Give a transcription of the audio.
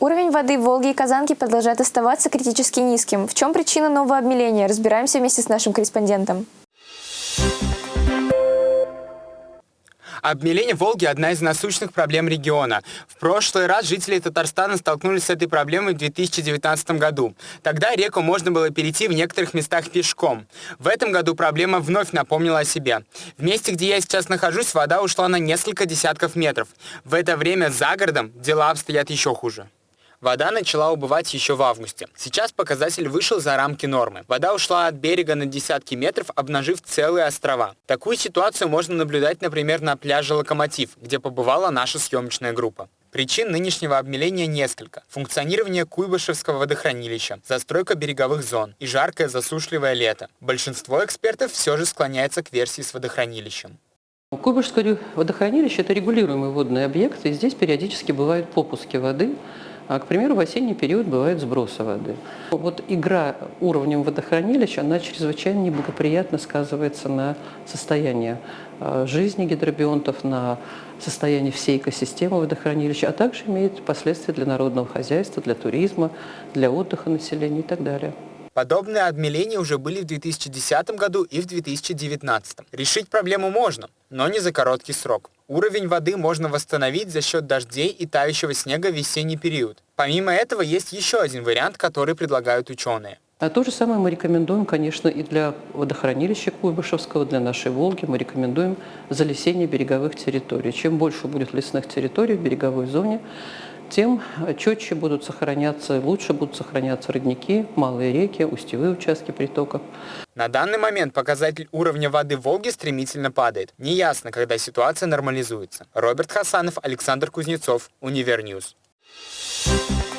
Уровень воды в Волге и Казанке продолжает оставаться критически низким. В чем причина нового обмеления? Разбираемся вместе с нашим корреспондентом. Обмеление Волги – одна из насущных проблем региона. В прошлый раз жители Татарстана столкнулись с этой проблемой в 2019 году. Тогда реку можно было перейти в некоторых местах пешком. В этом году проблема вновь напомнила о себе. В месте, где я сейчас нахожусь, вода ушла на несколько десятков метров. В это время за городом дела обстоят еще хуже. Вода начала убывать еще в августе. Сейчас показатель вышел за рамки нормы. Вода ушла от берега на десятки метров, обнажив целые острова. Такую ситуацию можно наблюдать, например, на пляже «Локомотив», где побывала наша съемочная группа. Причин нынешнего обмеления несколько. Функционирование Куйбышевского водохранилища, застройка береговых зон и жаркое засушливое лето. Большинство экспертов все же склоняется к версии с водохранилищем. Куйбышевское водохранилище – это регулируемый водный объект, и здесь периодически бывают попуски воды, а, к примеру, в осенний период бывают сбросы воды. Вот игра уровнем водохранилища, она чрезвычайно неблагоприятно сказывается на состоянии а, жизни гидробионтов, на состоянии всей экосистемы водохранилища, а также имеет последствия для народного хозяйства, для туризма, для отдыха населения и так далее. Подобные обмеления уже были в 2010 году и в 2019. Решить проблему можно, но не за короткий срок. Уровень воды можно восстановить за счет дождей и тающего снега в весенний период. Помимо этого, есть еще один вариант, который предлагают ученые. А то же самое мы рекомендуем, конечно, и для водохранилища Куйбышевского, для нашей Волги. Мы рекомендуем залесение береговых территорий. Чем больше будет лесных территорий в береговой зоне, тем четче будут сохраняться, лучше будут сохраняться родники, малые реки, устьевые участки притоков. На данный момент показатель уровня воды в Волге стремительно падает. Неясно, когда ситуация нормализуется. Роберт Хасанов, Александр Кузнецов, Univer News. Thank you